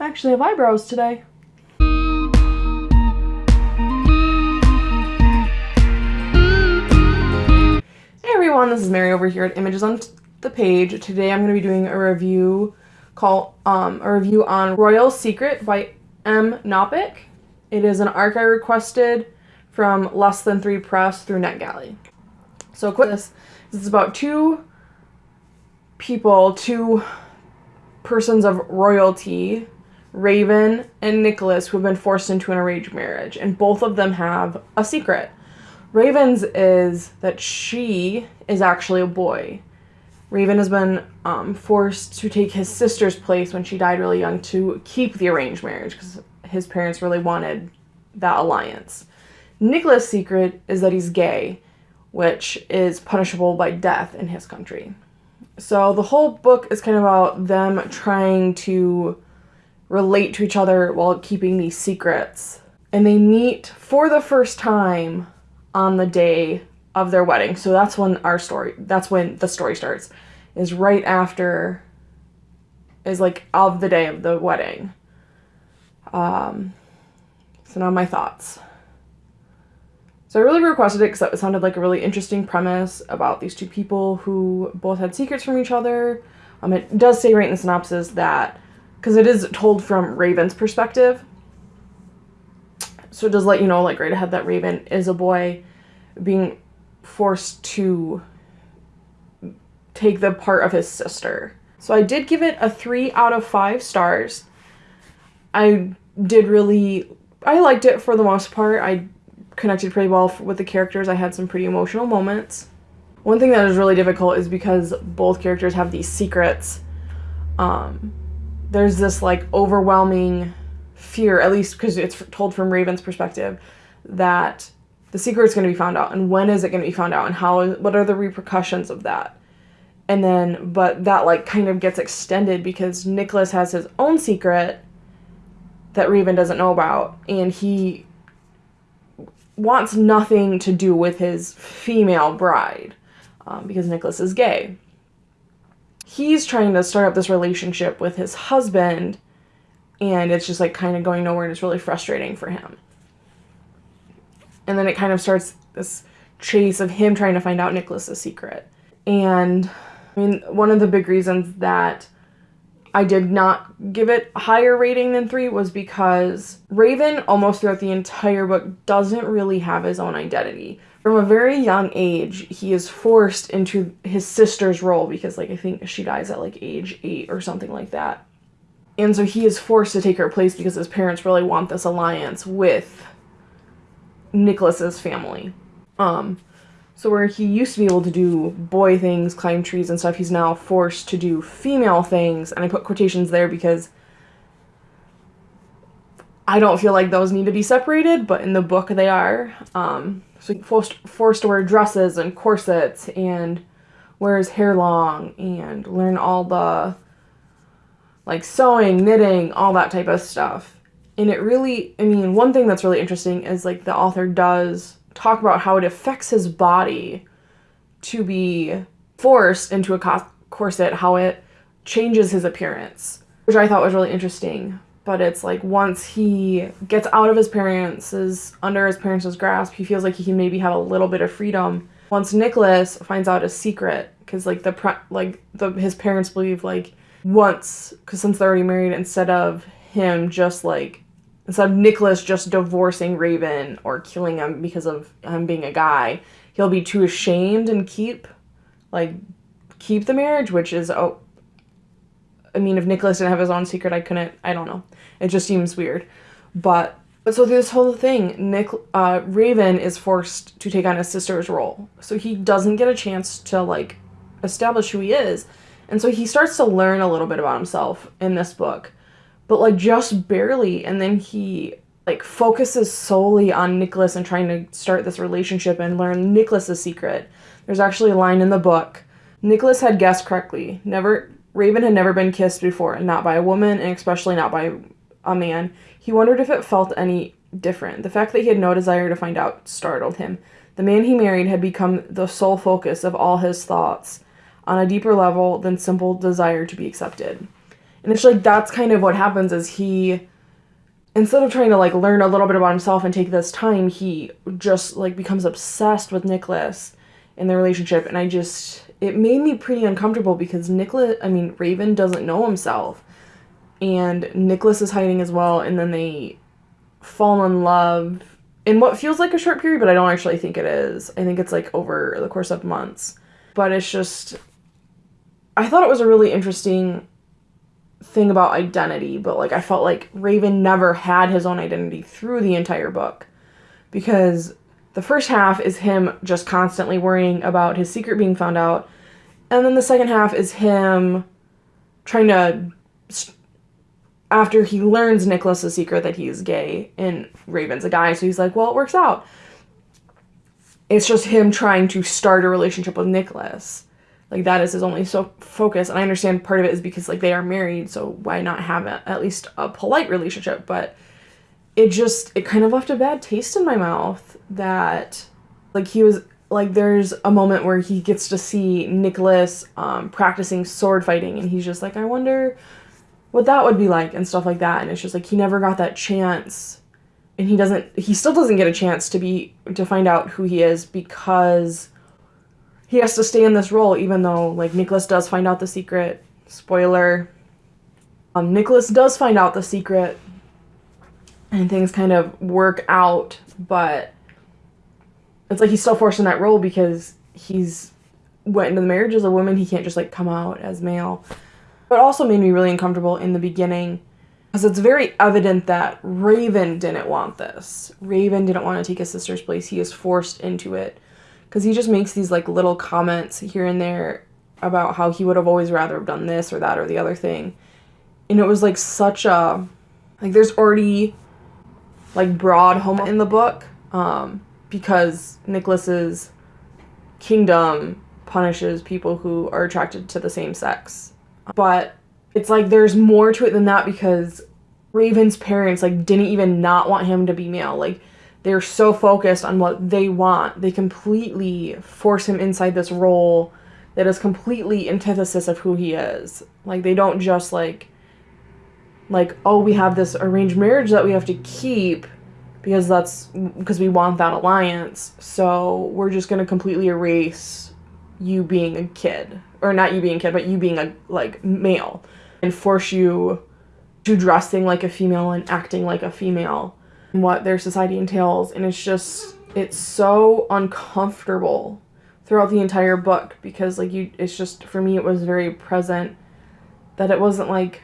I actually have eyebrows today. Hey everyone, this is Mary over here at Images on the Page. Today I'm going to be doing a review called um, a review on Royal Secret by M. Knopick. It is an arc I requested from Less Than Three Press through NetGalley. So quick, this, this is about two people, two persons of royalty, Raven and Nicholas, who have been forced into an arranged marriage, and both of them have a secret. Raven's is that she is actually a boy. Raven has been um, forced to take his sister's place when she died really young to keep the arranged marriage because his parents really wanted that alliance. Nicholas' secret is that he's gay, which is punishable by death in his country. So the whole book is kind of about them trying to relate to each other while keeping these secrets. And they meet for the first time on the day of their wedding. So that's when our story, that's when the story starts, is right after, is like of the day of the wedding. Um, so now my thoughts. So I really requested it because it sounded like a really interesting premise about these two people who both had secrets from each other. Um, it does say right in the synopsis that, because it is told from Raven's perspective, so it does let you know, like right ahead, that Raven is a boy being forced to take the part of his sister. So I did give it a three out of five stars. I did really, I liked it for the most part. I connected pretty well with the characters. I had some pretty emotional moments. One thing that is really difficult is because both characters have these secrets. Um, there's this like overwhelming fear, at least because it's told from Raven's perspective, that the secret is going to be found out, and when is it going to be found out, and how? What are the repercussions of that? And then, but that like kind of gets extended because Nicholas has his own secret that Raven doesn't know about, and he wants nothing to do with his female bride um, because Nicholas is gay. He's trying to start up this relationship with his husband, and it's just like kind of going nowhere, and it's really frustrating for him. And then it kind of starts this chase of him trying to find out Nicholas's secret. And I mean, one of the big reasons that I did not give it a higher rating than three was because Raven, almost throughout the entire book, doesn't really have his own identity. From a very young age, he is forced into his sister's role because, like, I think she dies at like age eight or something like that. And so he is forced to take her place because his parents really want this alliance with Nicholas's family. Um, so where he used to be able to do boy things, climb trees and stuff, he's now forced to do female things. And I put quotations there because I don't feel like those need to be separated, but in the book they are. Um, so forced, forced to wear dresses and corsets and wear his hair long and learn all the like sewing, knitting, all that type of stuff. And it really, I mean, one thing that's really interesting is like the author does talk about how it affects his body to be forced into a corset, how it changes his appearance, which I thought was really interesting. But it's like once he gets out of his parents' under his parents' grasp, he feels like he can maybe have a little bit of freedom. Once Nicholas finds out a secret, because like the like the his parents believe like once, because since they're already married, instead of him just like instead of Nicholas just divorcing Raven or killing him because of him being a guy, he'll be too ashamed and keep like keep the marriage, which is oh I mean if Nicholas didn't have his own secret I couldn't I don't know. It just seems weird. But but so this whole thing, Nick uh, Raven is forced to take on his sister's role. So he doesn't get a chance to like establish who he is. And so he starts to learn a little bit about himself in this book but like just barely. And then he like focuses solely on Nicholas and trying to start this relationship and learn Nicholas's secret. There's actually a line in the book. Nicholas had guessed correctly. Never Raven had never been kissed before, and not by a woman and especially not by a man. He wondered if it felt any different. The fact that he had no desire to find out startled him. The man he married had become the sole focus of all his thoughts on a deeper level than simple desire to be accepted. And it's like that's kind of what happens is he instead of trying to like learn a little bit about himself and take this time, he just like becomes obsessed with Nicholas in the relationship and I just it made me pretty uncomfortable because Nicholas I mean Raven doesn't know himself and Nicholas is hiding as well and then they fall in love in what feels like a short period but I don't actually think it is. I think it's like over the course of months. But it's just I thought it was a really interesting thing about identity, but like I felt like Raven never had his own identity through the entire book because the first half is him just constantly worrying about his secret being found out, and then the second half is him trying to after he learns Nicholas's secret that he's gay and Raven's a guy, so he's like, well, it works out. It's just him trying to start a relationship with Nicholas like that is his only so focus and i understand part of it is because like they are married so why not have a, at least a polite relationship but it just it kind of left a bad taste in my mouth that like he was like there's a moment where he gets to see Nicholas um, practicing sword fighting and he's just like I wonder what that would be like and stuff like that and it's just like he never got that chance and he doesn't he still doesn't get a chance to be to find out who he is because he has to stay in this role even though like Nicholas does find out the secret. Spoiler. Um, Nicholas does find out the secret and things kind of work out, but it's like he's still forced in that role because he's went into the marriage as a woman. He can't just like come out as male. But also made me really uncomfortable in the beginning because it's very evident that Raven didn't want this. Raven didn't want to take his sister's place. He is forced into it because he just makes these like little comments here and there about how he would have always rather have done this or that or the other thing and it was like such a like there's already like broad homo in the book um because nicholas's kingdom punishes people who are attracted to the same sex but it's like there's more to it than that because raven's parents like didn't even not want him to be male like they're so focused on what they want. They completely force him inside this role that is completely antithesis of who he is. Like they don't just like like oh we have this arranged marriage that we have to keep because that's because we want that alliance. So we're just going to completely erase you being a kid or not you being a kid but you being a like male and force you to dressing like a female and acting like a female and what their society entails and it's just it's so uncomfortable throughout the entire book because like you it's just for me it was very present that it wasn't like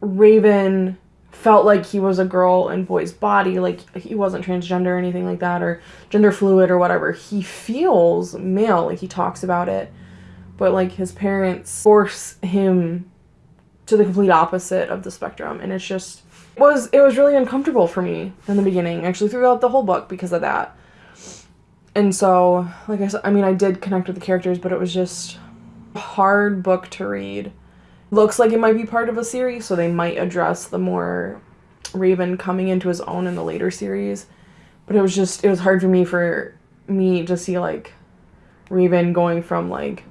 Raven felt like he was a girl in boy's body like he wasn't transgender or anything like that or gender fluid or whatever he feels male like he talks about it but like his parents force him to the complete opposite of the spectrum and it's just was it was really uncomfortable for me in the beginning, actually throughout the whole book because of that. And so, like I said, I mean, I did connect with the characters, but it was just hard book to read. Looks like it might be part of a series, so they might address the more Raven coming into his own in the later series. But it was just it was hard for me for me to see like Raven going from like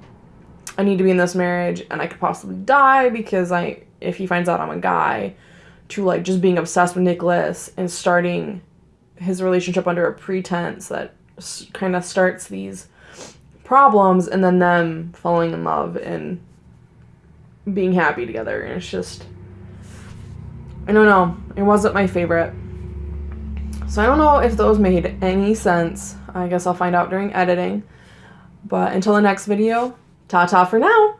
I need to be in this marriage and I could possibly die because I if he finds out I'm a guy to like just being obsessed with Nicholas and starting his relationship under a pretense that kind of starts these problems and then them falling in love and being happy together and it's just I don't know it wasn't my favorite. So I don't know if those made any sense. I guess I'll find out during editing. But until the next video ta ta for now